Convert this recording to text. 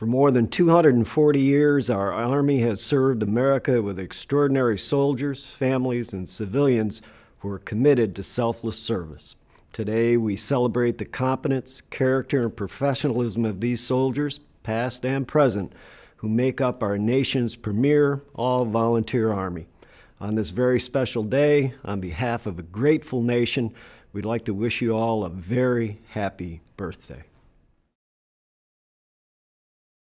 For more than 240 years, our Army has served America with extraordinary soldiers, families, and civilians who are committed to selfless service. Today, we celebrate the competence, character, and professionalism of these soldiers, past and present, who make up our nation's premier all-volunteer Army. On this very special day, on behalf of a grateful nation, we'd like to wish you all a very happy birthday.